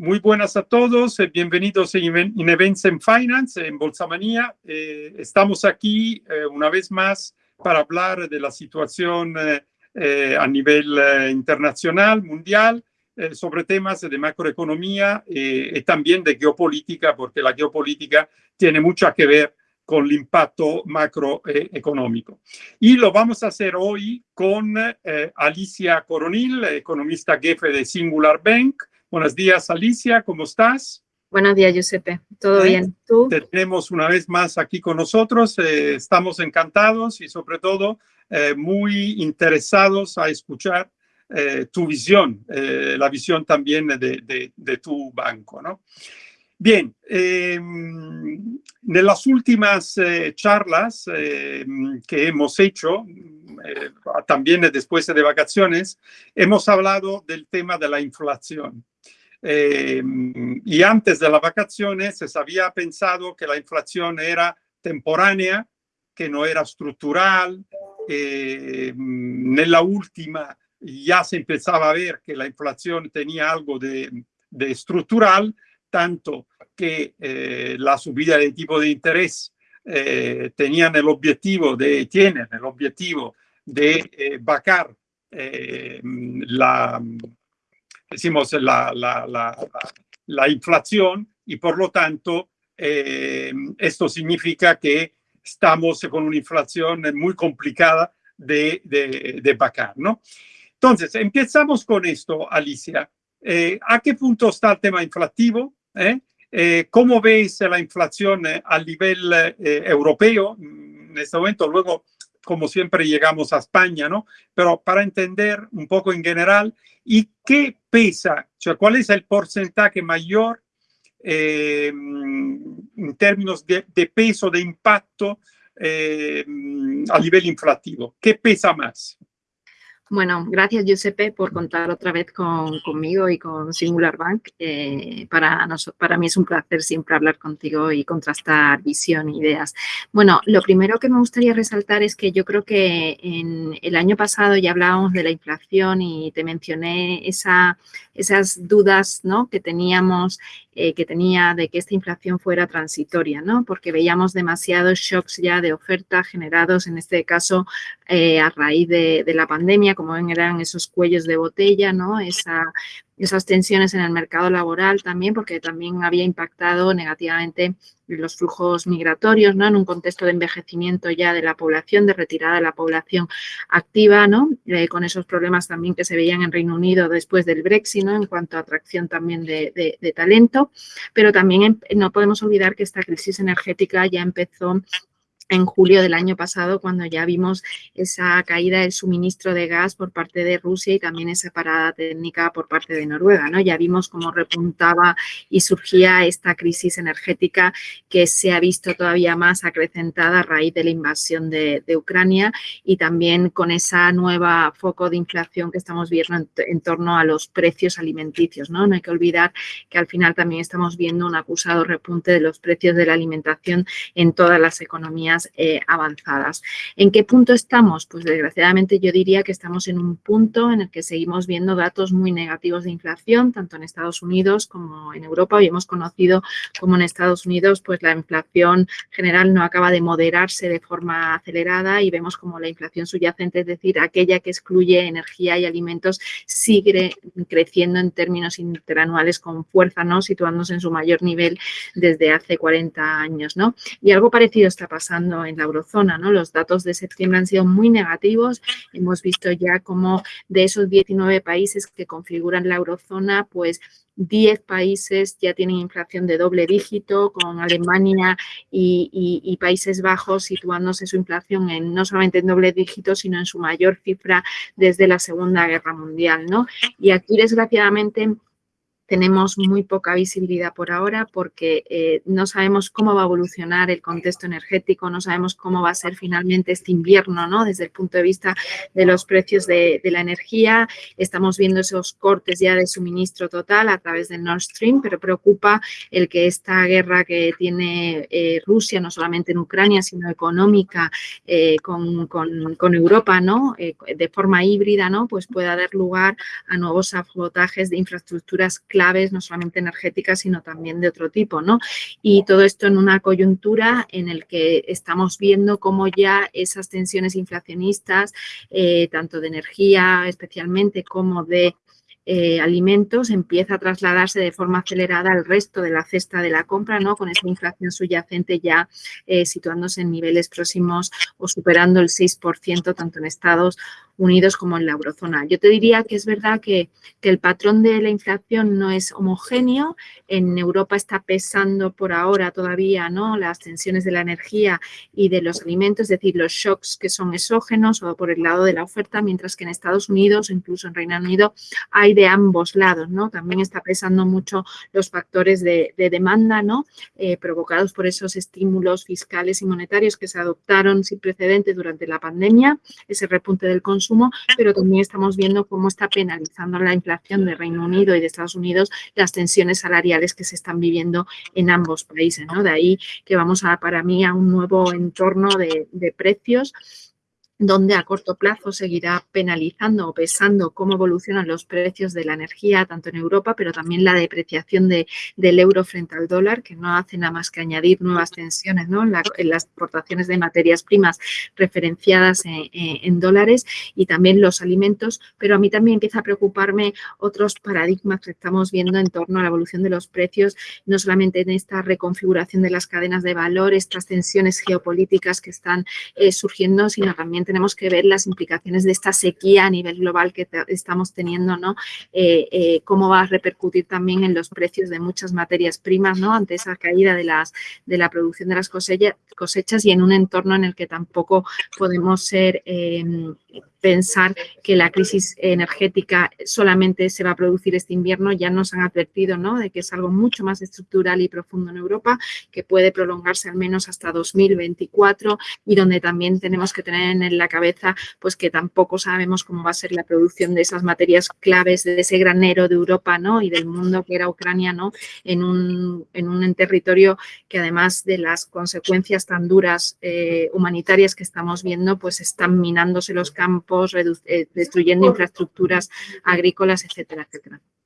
Muy buenas a todos, eh, bienvenidos en Events en Finance, en Bolsa Manía. Eh, estamos aquí eh, una vez más para hablar de la situación a nivel internacional, mundial, sobre temas de macroeconomía y también de geopolítica, porque la geopolítica tiene mucho que ver con el impacto macroeconómico. Y lo vamos a hacer hoy con Alicia Coronil, economista jefe de Singular Bank, Buenos días, Alicia, ¿cómo estás? Buenos días, Giuseppe. ¿Todo ¿Eh? bien? ¿Tú? Te tenemos una vez más aquí con nosotros. Eh, estamos encantados y sobre todo eh, muy interesados a escuchar tu visión, la visión también de, de, tu banco. ¿no? Bien, en las últimas charlas que hemos hecho, también después de vacaciones, hemos hablado del tema de la inflación. Eh, y antes de las vacaciones se había pensado que la inflación era temporánea, que no era estructural. Eh, en la última ya se empezaba a ver que la inflación tenía algo de, estructural, tanto que eh, la subida de tipo de interés tenían el objetivo de, el objetivo de bajar la, decimos, la, la, la, la inflación y por lo tanto eh, esto significa que estamos con una inflación muy complicada de, de, de vacar, ¿no? Entonces, empezamos con esto, Alicia. Eh, ¿A qué punto está el tema inflativo? ¿Eh? ¿Cómo veis la inflación a nivel europeo en este momento? Luego como siempre llegamos a España, ¿no? Pero para entender un poco en general, ¿y qué pesa? O sea, ¿cuál es el porcentaje mayor eh, en términos de, peso, de impacto eh, a nivel inflativo? ¿Qué pesa más? Bueno, gracias Giuseppe por contar otra vez con, conmigo y con Singular Bank. Eh, para, para mí es un placer siempre hablar contigo y contrastar visión e ideas. Bueno, lo primero que me gustaría resaltar es que yo creo que en el año pasado ya hablábamos de la inflación y te mencioné esa, esas dudas ¿no? que teníamos eh, que tenía de que esta inflación fuera transitoria, ¿no? Porque veíamos demasiados shocks ya de oferta generados, en este caso, eh, a raíz de, la pandemia, como ven, eran esos cuellos de botella, ¿no? Esa esas tensiones en el mercado laboral también, porque también había impactado negativamente los flujos migratorios, ¿no? En un contexto de envejecimiento ya de la población, de retirada de la población activa, ¿no? Eh, con esos problemas también que se veían en Reino Unido después del Brexit, ¿no? En cuanto a atracción también de, de talento, pero también no podemos olvidar que esta crisis energética ya empezó en julio del año pasado, cuando ya vimos esa caída del suministro de gas por parte de Rusia y también esa parada técnica por parte de Noruega. ¿no? Ya vimos cómo repuntaba y surgía esta crisis energética que se ha visto todavía más acrecentada a raíz de la invasión de, Ucrania y también con esa nueva foco de inflación que estamos viendo en, torno a los precios alimenticios. ¿no? no hay que olvidar que al final también estamos viendo un acusado repunte de los precios de la alimentación en todas las economías eh, avanzadas. ¿En qué punto estamos? Pues desgraciadamente yo diría que estamos en un punto en el que seguimos viendo datos muy negativos de inflación, tanto en Estados Unidos como en Europa. Hoy hemos conocido como en Estados Unidos pues la inflación general no acaba de moderarse de forma acelerada y vemos como la inflación subyacente, es decir, aquella que excluye energía y alimentos, sigue creciendo en términos interanuales con fuerza, ¿no? situándose en su mayor nivel desde hace 40 años. ¿no? Y algo parecido está pasando en la eurozona. ¿no? Los datos de septiembre han sido muy negativos. Hemos visto ya como de esos 19 países que configuran la eurozona, pues 10 países ya tienen inflación de doble dígito, con Alemania y, Países Bajos situándose su inflación en no solamente en doble dígito, sino en su mayor cifra desde la Segunda Guerra Mundial. ¿no? Y aquí, desgraciadamente, tenemos muy poca visibilidad por ahora porque eh, no sabemos cómo va a evolucionar el contexto energético, no sabemos cómo va a ser finalmente este invierno, ¿no? Desde el punto de vista de los precios de, la energía, estamos viendo esos cortes ya de suministro total a través del Nord Stream, pero preocupa el que esta guerra que tiene eh, Rusia, no solamente en Ucrania, sino económica eh, con, con, Europa, ¿no? de forma híbrida, ¿no? Pues pueda dar lugar a nuevos sabotajes de infraestructuras no solamente energéticas, sino también de otro tipo, ¿no? Y todo esto en una coyuntura en el que estamos viendo cómo ya esas tensiones inflacionistas, eh, tanto de energía especialmente como de eh, alimentos empieza a trasladarse de forma acelerada al resto de la cesta de la compra, ¿no? Con esa inflación subyacente ya eh, situándose en niveles próximos o superando el 6% tanto en Estados Unidos como en la eurozona. Yo te diría que es verdad que, el patrón de la inflación no es homogéneo. En Europa está pesando por ahora todavía ¿no? las tensiones de la energía y de los alimentos, es decir, los shocks que son exógenos o por el lado de la oferta, mientras que en Estados Unidos, incluso en Reino Unido, hay de ambos lados. ¿no? También está pesando mucho los factores de, demanda ¿no? Eh, provocados por esos estímulos fiscales y monetarios que se adoptaron sin precedentes durante la pandemia, ese repunte del consumo pero también estamos viendo cómo está penalizando la inflación de Reino Unido y de Estados Unidos las tensiones salariales que se están viviendo en ambos países. ¿no? De ahí que vamos a, para mí, a un nuevo entorno de, de precios donde a corto plazo seguirá penalizando o pesando cómo evolucionan los precios de la energía, tanto en Europa, pero también la depreciación de, del euro frente al dólar, que no hace nada más que añadir nuevas tensiones ¿no? en, las exportaciones de materias primas referenciadas en, dólares y también los alimentos, pero a mí también empieza a preocuparme otros paradigmas que estamos viendo en torno a la evolución de los precios, no solamente en esta reconfiguración de las cadenas de valor, estas tensiones geopolíticas que están eh, surgiendo, sino también tenemos que ver las implicaciones de esta sequía a nivel global que estamos teniendo, ¿no? Eh, eh, cómo va a repercutir también en los precios de muchas materias primas, ¿no? Ante esa caída de, las, de la producción de las cosechas y en un entorno en el que tampoco podemos ser em, pensar que la crisis energética solamente se va a producir este invierno, ya nos han advertido ¿no? de que es algo mucho más estructural y profundo en Europa, que puede prolongarse al menos hasta 2024 y donde también tenemos que tener en la cabeza pues que tampoco sabemos cómo va a ser la producción de esas materias claves de ese granero de Europa ¿no? y del mundo que era Ucrania ¿no? en, un, en un territorio que además de las consecuencias tan duras eh, humanitarias que estamos viendo, pues están minándose los campos, eh, destruyendo infraestructuras agrícolas, etcétera, etcétera.